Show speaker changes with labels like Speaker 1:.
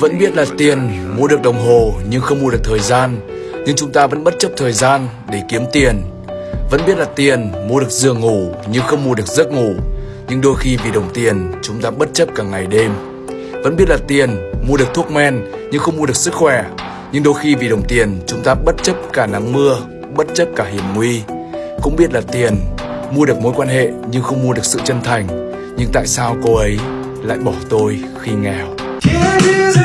Speaker 1: Vẫn biết là tiền mua được đồng hồ nhưng không mua được thời gian. Nhưng chúng ta vẫn bất chấp thời gian để kiếm tiền. Vẫn biết là tiền mua được giường ngủ nhưng không mua được giấc ngủ. Nhưng đôi khi vì đồng tiền, chúng ta bất chấp cả ngày đêm. Vẫn biết là tiền mua được thuốc men nhưng không mua được sức khỏe. Nhưng đôi khi vì đồng tiền, chúng ta bất chấp cả nắng mưa, Bất chấp cả hiểm nguy. Cũng biết là tiền mua được mối quan hệ nhưng không mua được sự chân thành. Nhưng tại sao cô ấy lại bỏ tôi khi nghèo?
Speaker 2: Can't